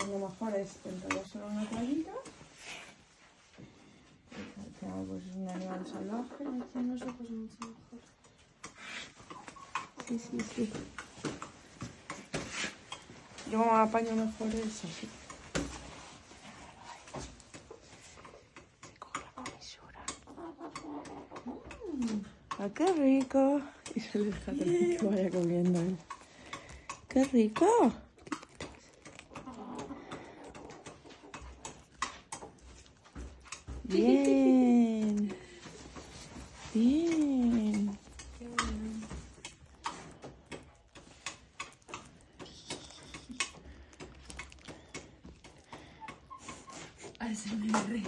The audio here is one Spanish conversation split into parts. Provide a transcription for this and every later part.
Pues lo mejor es enrollárselo en una toallita. Pues es un animal salvaje. Haciendo eso pues mucho mejor. Sí, sí, sí. Yo apaño mejor es así. Se coge la comisura. Mm, ¡Ah, qué rico! Y se le deja que vaya comiendo. ¡Qué rico! Bien. Bien. ASMR.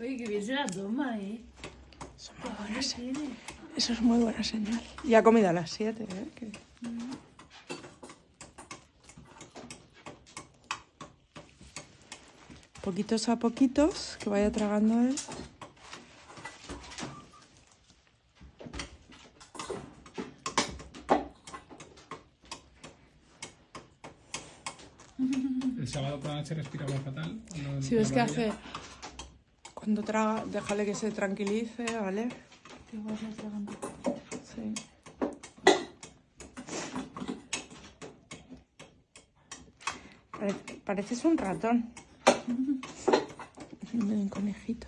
Oye, que bien se la toma, ¿eh? Eso es muy buena señal. Eso es muy buena señal. Y ha comido a las 7, ¿eh? Que- Poquitos a poquitos, que vaya tragando él. El sábado por la noche respiraba fatal. Si ves que hace... Cuando traga, déjale que se tranquilice, ¿vale? Que. Sí. Parece- pareces un ratón. Un conejito.